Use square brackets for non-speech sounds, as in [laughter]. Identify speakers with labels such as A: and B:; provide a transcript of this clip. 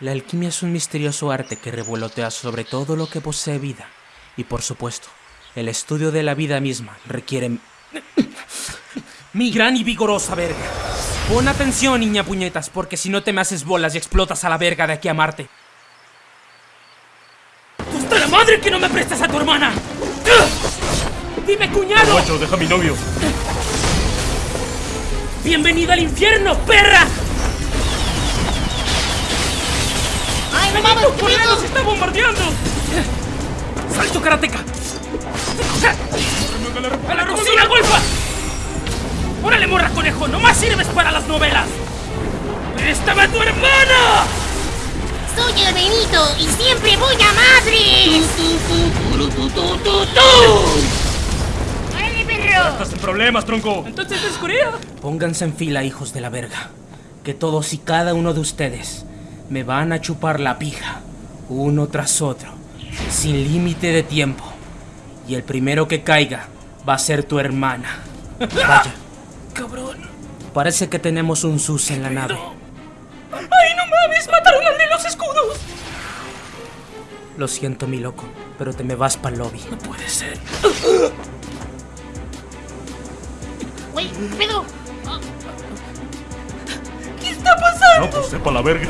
A: La alquimia es un misterioso arte que revolotea sobre todo lo que posee vida. Y por supuesto, el estudio de la vida misma requiere... Mi gran y vigorosa verga. Pon atención, niña puñetas, porque si no te me haces bolas y explotas a la verga de aquí a Marte. ¡Hasta la madre que no me prestas a tu hermana! ¡Dime, cuñado!
B: Macho, deja a mi novio.
A: ¡Bienvenido al infierno, perra!
C: No mames!
A: ¡Tu colega nos está bombardeando! ¡Salto karateca! ¡A la cocina, golfa! ¡Órale, morra conejo! ¡No más sirves para las novelas! ¡Préstame a tu hermana!
C: Soy el Benito y siempre voy a madre. ¡Órale, perro!
B: Estás en problemas, tronco.
A: Entonces es Corea. Pónganse en fila, hijos de la verga. Que todos y cada uno de ustedes me van a chupar la pija, uno tras otro, sin límite de tiempo. Y el primero que caiga va a ser tu hermana. [laughs] Vaya,
D: Cabrón.
A: parece que tenemos un sus en la nave.
D: ¡Ay, no mames! ¡Mataron al de los escudos!
A: Lo siento, mi loco, pero te me vas para lobby.
D: No puede ser.
C: Güey, ¿qué pedo?
D: ¿Qué está pasando?
B: No, pues sepa la verga.